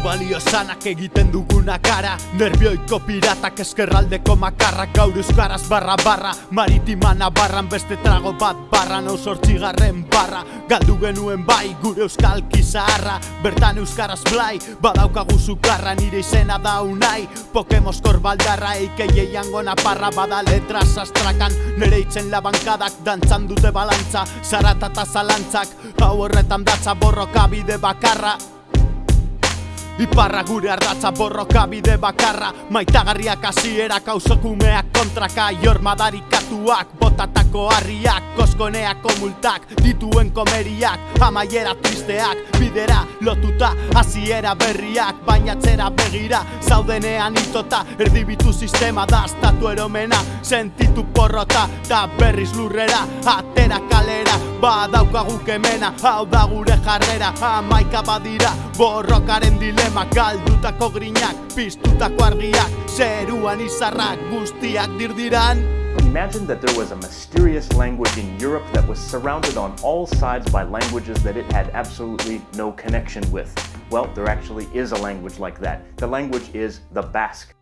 balio sanak egiten duguna gara. Nerbioiko piratak eskerraldeko makarrak Gaur euskaraz barra barra. Maritima nabarran beste trago bat barra Nau sortzigarren barra. Galdu genuen bai gure euskal kizaharra Bertan euskaraz blai Badaukagu zukarra nire izena da unai. Pokemoskor baldarra eikei eiango naparra Bada letra sastrakan Nere itzen labankadak dantzan dute balantza. Zarata zalantzak Hau horretan datza borroka bide bakarra Iparra gure ardatza borroka bide bakarra. Maitagarriak hasierak auzokumeak kontraka. Jormadarikatuak, botatako harriak Koskoneako multak, dituen komeriak Amaiera tristeak, bidera lotuta Hasiera berriak, bainatzera begira Zaudenean itota, erdibitu sistema da Estatu eromena, sentitu porrota Ta berriz lurrera, atera kalera Badaukagu kemena, hau da gure jarrera Amaika badira, borrokaren dilema Galdutako grinak, argiak Zeruan izarrak guztiak dirdiran Imagine that there was a mysterious language in Europe that was surrounded on all sides by languages that it had absolutely no connection with. Well, there actually is a language like that. The language is the Basque.